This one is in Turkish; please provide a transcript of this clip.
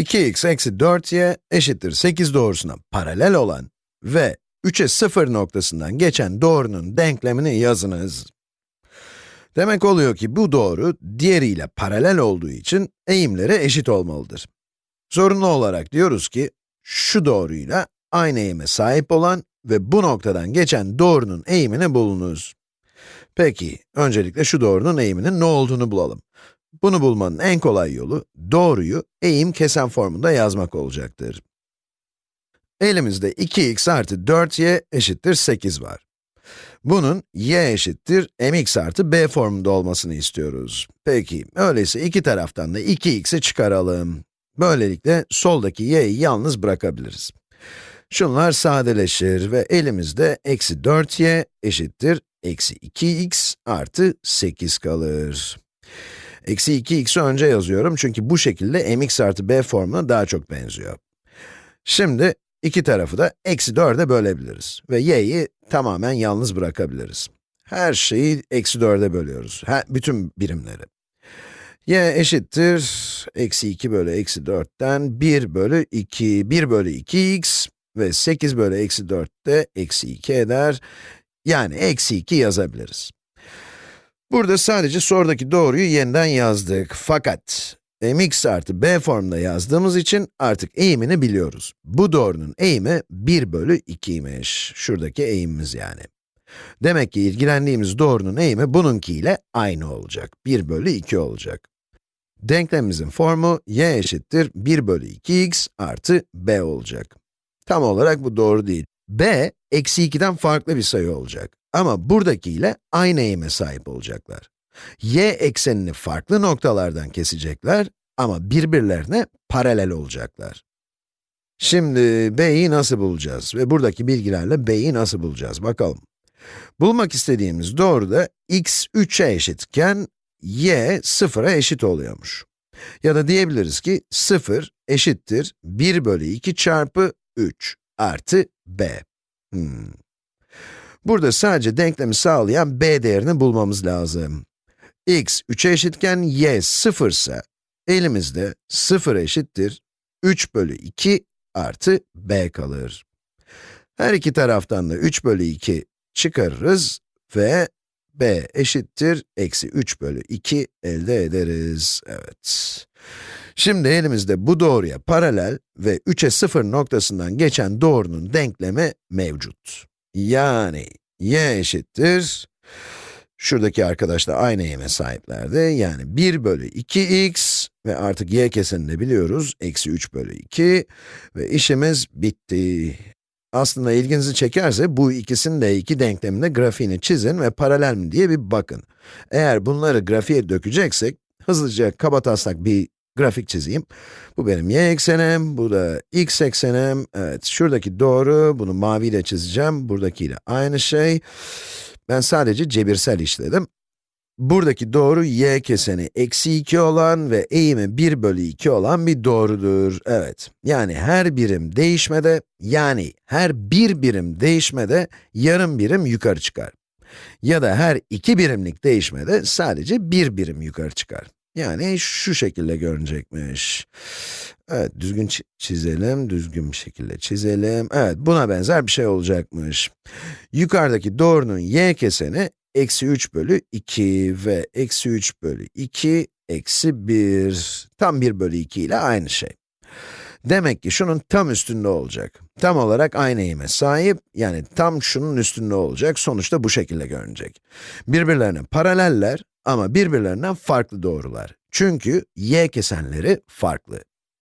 2x eksi 4y eşittir 8 doğrusuna paralel olan ve 3'e 0 noktasından geçen doğrunun denklemini yazınız. Demek oluyor ki bu doğru, diğeriyle paralel olduğu için eğimleri eşit olmalıdır. Zorunlu olarak diyoruz ki, şu doğruyla aynı eğime sahip olan ve bu noktadan geçen doğrunun eğimini bulunuz. Peki, öncelikle şu doğrunun eğiminin ne olduğunu bulalım. Bunu bulmanın en kolay yolu, doğruyu eğim kesen formunda yazmak olacaktır. Elimizde 2x artı 4y eşittir 8 var. Bunun y eşittir mx artı b formunda olmasını istiyoruz. Peki, öyleyse iki taraftan da 2x'i çıkaralım. Böylelikle soldaki y'yi yalnız bırakabiliriz. Şunlar sadeleşir ve elimizde eksi 4y eşittir eksi 2x artı 8 kalır. Eksi 2x'i önce yazıyorum çünkü bu şekilde mx artı b formuna daha çok benziyor. Şimdi iki tarafı da eksi 4'e bölebiliriz ve y'yi tamamen yalnız bırakabiliriz. Her şeyi eksi 4'e bölüyoruz, her, bütün birimleri. y eşittir, eksi 2 bölü eksi 4'ten 1 bölü 2, 1 bölü 2x ve 8 bölü eksi 4 de eksi 2 eder. Yani eksi 2 yazabiliriz. Burada sadece sorudaki doğruyu yeniden yazdık. Fakat mx artı b formunda yazdığımız için artık eğimini biliyoruz. Bu doğrunun eğimi 1 bölü 2'ymiş. Şuradaki eğimimiz yani. Demek ki ilgilendiğimiz doğrunun eğimi bununkiyle aynı olacak. 1 bölü 2 olacak. Denklemimizin formu y eşittir 1 bölü 2x artı b olacak. Tam olarak bu doğru değil. B, eksi 2'den farklı bir sayı olacak. Ama buradakiyle aynı eğime sahip olacaklar. y eksenini farklı noktalardan kesecekler ama birbirlerine paralel olacaklar. Şimdi b'yi nasıl bulacağız ve buradaki bilgilerle b'yi nasıl bulacağız bakalım. Bulmak istediğimiz doğruda x 3'e eşitken y 0'a eşit oluyormuş. Ya da diyebiliriz ki 0 eşittir 1 bölü 2 çarpı 3 artı b. Hmm. Burada sadece denklemi sağlayan b değerini bulmamız lazım. x 3'e eşitken y 0 ise, elimizde 0 eşittir 3 bölü 2 artı b kalır. Her iki taraftan da 3 bölü 2 çıkarırız ve b eşittir eksi 3 bölü 2 elde ederiz. Evet. Şimdi elimizde bu doğruya paralel ve 3'e 0 noktasından geçen doğrunun denklemi mevcut. Yani y eşittir, şuradaki arkadaş da aynı eğime sahiplerdi. Yani 1 bölü 2x ve artık y kesenini biliyoruz, eksi 3 bölü 2 ve işimiz bitti. Aslında ilginizi çekerse bu ikisinin de iki denkleminde grafiğini çizin ve paralel mi diye bir bakın. Eğer bunları grafiğe dökeceksek, hızlıca kabataslak bir grafik çizeyim. Bu benim y eksenim, bu da x eksenim. Evet, şuradaki doğru, bunu maviyle çizeceğim. Buradakiyle aynı şey. Ben sadece cebirsel işledim. Buradaki doğru y keseni eksi 2 olan ve eğimi 1 bölü 2 olan bir doğrudur. Evet, yani her birim değişmede, yani her bir birim değişmede yarım birim yukarı çıkar. Ya da her iki birimlik değişmede sadece bir birim yukarı çıkar. Yani şu şekilde görünecekmiş. Evet, düzgün çizelim, düzgün bir şekilde çizelim. Evet, buna benzer bir şey olacakmış. Yukarıdaki doğrunun y keseni, eksi 3 bölü 2 ve eksi 3 bölü 2, eksi 1. Tam 1 bölü 2 ile aynı şey. Demek ki şunun tam üstünde olacak. Tam olarak aynı eğime sahip, yani tam şunun üstünde olacak. Sonuçta bu şekilde görünecek. Birbirlerine paraleller ama birbirlerinden farklı doğrular. Çünkü y kesenleri farklı.